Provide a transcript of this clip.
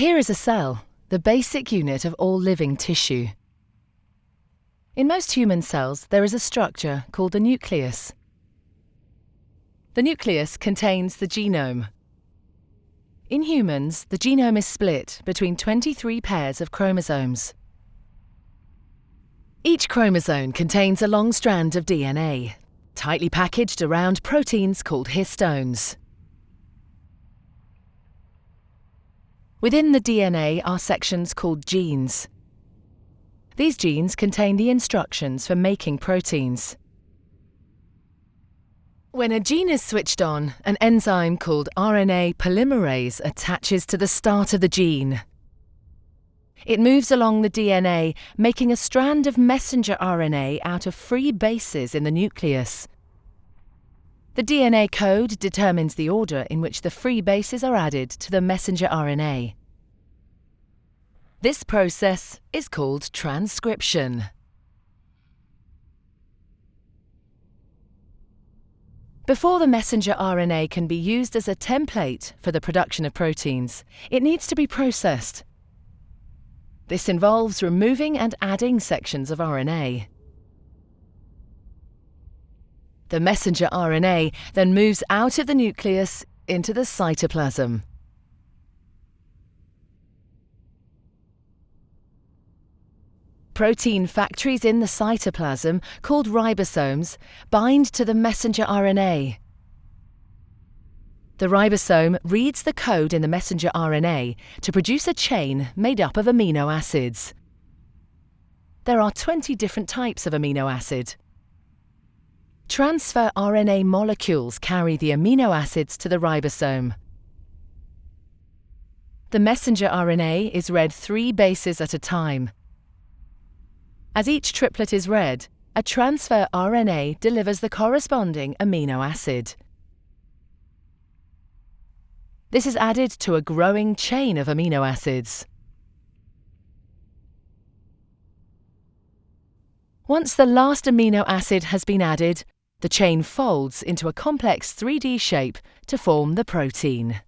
Here is a cell, the basic unit of all living tissue. In most human cells, there is a structure called the nucleus. The nucleus contains the genome. In humans, the genome is split between 23 pairs of chromosomes. Each chromosome contains a long strand of DNA, tightly packaged around proteins called histones. Within the DNA are sections called genes. These genes contain the instructions for making proteins. When a gene is switched on, an enzyme called RNA polymerase attaches to the start of the gene. It moves along the DNA, making a strand of messenger RNA out of free bases in the nucleus. The DNA code determines the order in which the free bases are added to the messenger RNA. This process is called transcription. Before the messenger RNA can be used as a template for the production of proteins, it needs to be processed. This involves removing and adding sections of RNA. The messenger RNA then moves out of the nucleus into the cytoplasm. Protein factories in the cytoplasm, called ribosomes, bind to the messenger RNA. The ribosome reads the code in the messenger RNA to produce a chain made up of amino acids. There are 20 different types of amino acid. Transfer RNA molecules carry the amino acids to the ribosome. The messenger RNA is read three bases at a time. As each triplet is read, a transfer RNA delivers the corresponding amino acid. This is added to a growing chain of amino acids. Once the last amino acid has been added, the chain folds into a complex 3D shape to form the protein.